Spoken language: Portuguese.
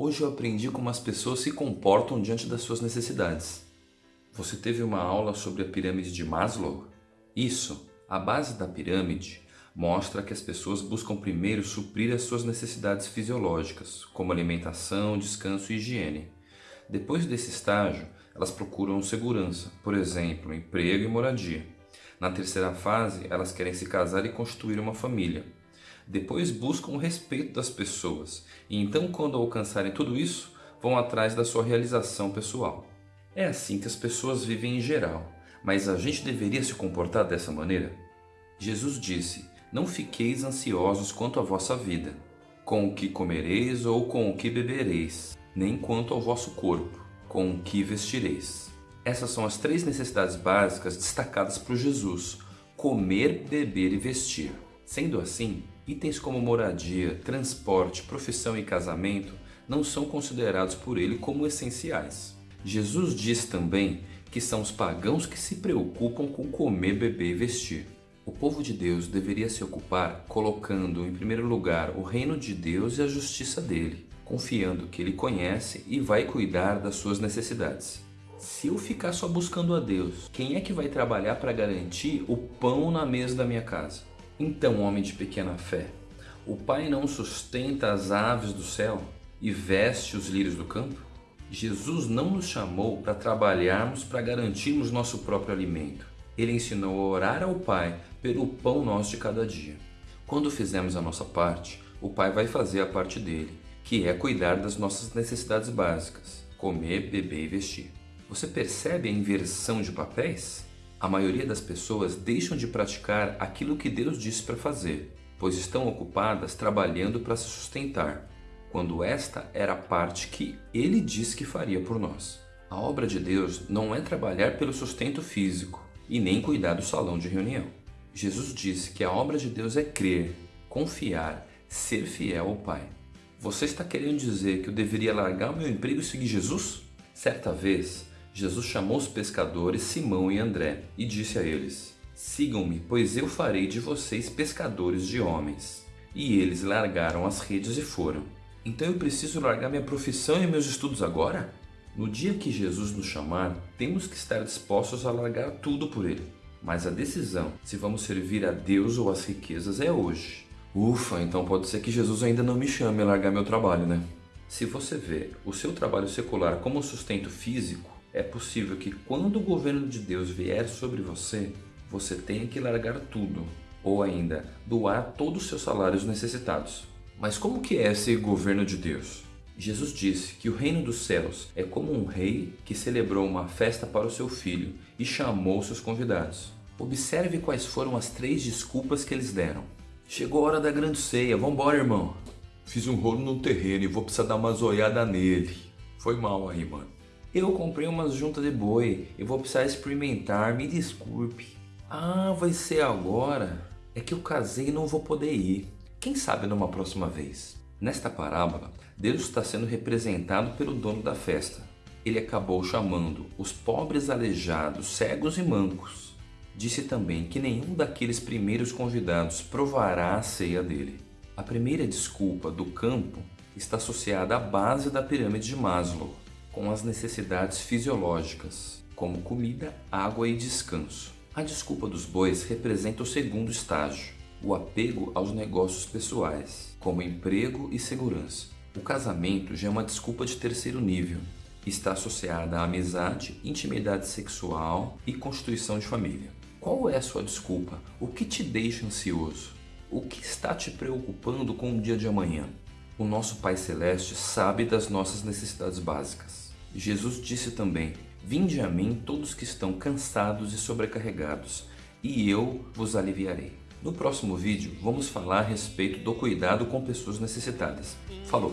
Hoje eu aprendi como as pessoas se comportam diante das suas necessidades. Você teve uma aula sobre a pirâmide de Maslow? Isso, a base da pirâmide, mostra que as pessoas buscam primeiro suprir as suas necessidades fisiológicas, como alimentação, descanso e higiene. Depois desse estágio, elas procuram segurança, por exemplo, emprego e moradia. Na terceira fase, elas querem se casar e construir uma família. Depois buscam o respeito das pessoas e então, quando alcançarem tudo isso, vão atrás da sua realização pessoal. É assim que as pessoas vivem em geral, mas a gente deveria se comportar dessa maneira? Jesus disse: Não fiqueis ansiosos quanto à vossa vida, com o que comereis ou com o que bebereis, nem quanto ao vosso corpo, com o que vestireis. Essas são as três necessidades básicas destacadas por Jesus: comer, beber e vestir. Sendo assim, itens como moradia, transporte, profissão e casamento não são considerados por ele como essenciais. Jesus diz também que são os pagãos que se preocupam com comer, beber e vestir. O povo de Deus deveria se ocupar colocando em primeiro lugar o reino de Deus e a justiça dele, confiando que ele conhece e vai cuidar das suas necessidades. Se eu ficar só buscando a Deus, quem é que vai trabalhar para garantir o pão na mesa da minha casa? Então, homem de pequena fé, o Pai não sustenta as aves do céu e veste os lírios do campo? Jesus não nos chamou para trabalharmos para garantirmos nosso próprio alimento. Ele ensinou a orar ao Pai pelo pão nosso de cada dia. Quando fizermos a nossa parte, o Pai vai fazer a parte dele, que é cuidar das nossas necessidades básicas, comer, beber e vestir. Você percebe a inversão de papéis? A maioria das pessoas deixam de praticar aquilo que Deus disse para fazer, pois estão ocupadas trabalhando para se sustentar, quando esta era a parte que Ele disse que faria por nós. A obra de Deus não é trabalhar pelo sustento físico e nem cuidar do salão de reunião. Jesus disse que a obra de Deus é crer, confiar, ser fiel ao Pai. Você está querendo dizer que eu deveria largar o meu emprego e seguir Jesus? Certa vez, Jesus chamou os pescadores Simão e André e disse a eles: Sigam-me, pois eu farei de vocês pescadores de homens. E eles largaram as redes e foram. Então eu preciso largar minha profissão e meus estudos agora? No dia que Jesus nos chamar, temos que estar dispostos a largar tudo por Ele. Mas a decisão se vamos servir a Deus ou as riquezas é hoje. Ufa, então pode ser que Jesus ainda não me chame a largar meu trabalho, né? Se você vê o seu trabalho secular como sustento físico, é possível que quando o governo de Deus vier sobre você, você tenha que largar tudo, ou ainda doar todos os seus salários necessitados. Mas como que é esse governo de Deus? Jesus disse que o reino dos céus é como um rei que celebrou uma festa para o seu filho e chamou seus convidados. Observe quais foram as três desculpas que eles deram. Chegou a hora da grande ceia, vambora irmão. Fiz um rolo no terreno e vou precisar dar uma zoiada nele. Foi mal aí, mano. Eu comprei umas juntas de boi e vou precisar experimentar, me desculpe. Ah, vai ser agora? É que eu casei e não vou poder ir. Quem sabe numa próxima vez? Nesta parábola, Deus está sendo representado pelo dono da festa. Ele acabou chamando os pobres aleijados, cegos e mancos. Disse também que nenhum daqueles primeiros convidados provará a ceia dele. A primeira desculpa do campo está associada à base da pirâmide de Maslow, com as necessidades fisiológicas, como comida, água e descanso. A desculpa dos bois representa o segundo estágio, o apego aos negócios pessoais, como emprego e segurança. O casamento já é uma desculpa de terceiro nível, está associada à amizade, intimidade sexual e constituição de família. Qual é a sua desculpa? O que te deixa ansioso? O que está te preocupando com o dia de amanhã? O nosso Pai Celeste sabe das nossas necessidades básicas. Jesus disse também: Vinde a mim todos que estão cansados e sobrecarregados, e eu vos aliviarei. No próximo vídeo, vamos falar a respeito do cuidado com pessoas necessitadas. Falou!